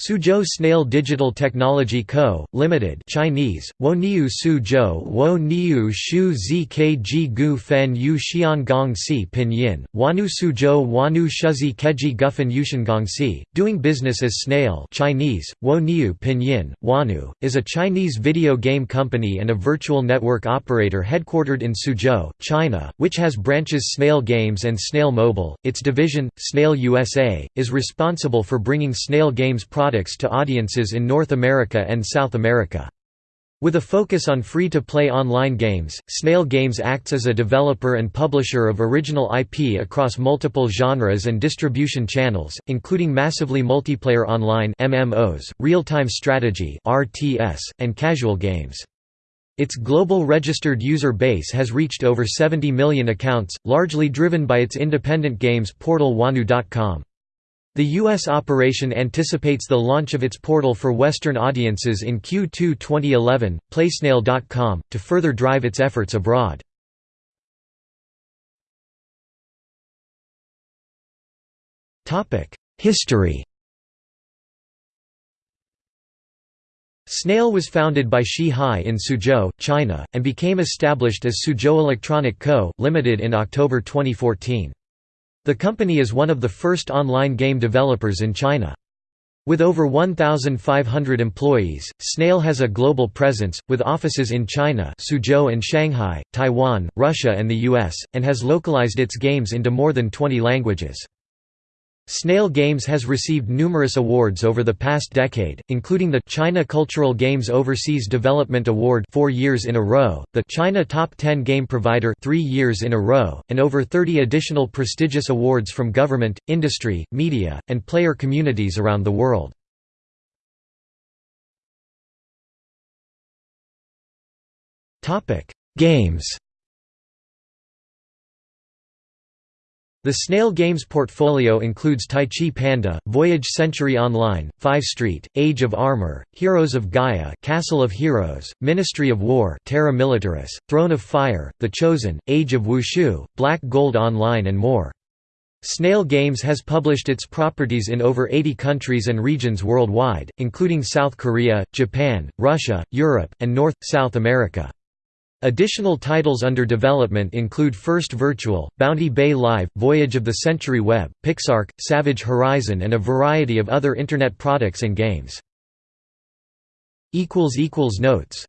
Suzhou Snail Digital Technology Co., Limited Chinese, Woniu Suzhou Wo Niu Shu Zkg Gu Fen Yu Xiangong Si Pinyin, Wanu Suzhou Wanu Shuzi Keji Gufen Yushengong Si, doing business as Snail Chinese, Wo Niu Pinyin, Wanu, is a Chinese video game company and a virtual network operator headquartered in Suzhou, China, which has branches Snail Games and Snail Mobile. Its division, Snail USA, is responsible for bringing Snail Games products products to audiences in North America and South America. With a focus on free-to-play online games, Snail Games acts as a developer and publisher of original IP across multiple genres and distribution channels, including massively multiplayer online MMOs, real-time strategy RTS, and casual games. Its global registered user base has reached over 70 million accounts, largely driven by its independent games portal Wanu.com. The U.S. operation anticipates the launch of its portal for Western audiences in Q2 2011, PlaySnail.com, to further drive its efforts abroad. History Snail was founded by Shi Hai in Suzhou, China, and became established as Suzhou Electronic Co., Limited in October 2014. The company is one of the first online game developers in China. With over 1,500 employees, Snail has a global presence, with offices in China Suzhou and Shanghai, Taiwan, Russia and the US, and has localized its games into more than 20 languages. Snail Games has received numerous awards over the past decade, including the China Cultural Games Overseas Development Award 4 years in a row, the China Top 10 Game Provider 3 years in a row, and over 30 additional prestigious awards from government, industry, media, and player communities around the world. Games The Snail Games portfolio includes Tai Chi Panda, Voyage Century Online, Five Street, Age of Armor, Heroes of Gaia Castle of Heroes, Ministry of War Terra Militaris, Throne of Fire, The Chosen, Age of Wushu, Black Gold Online and more. Snail Games has published its properties in over 80 countries and regions worldwide, including South Korea, Japan, Russia, Europe, and North, South America. Additional titles under development include First Virtual, Bounty Bay Live, Voyage of the Century Web, Pixark, Savage Horizon and a variety of other Internet products and games. Notes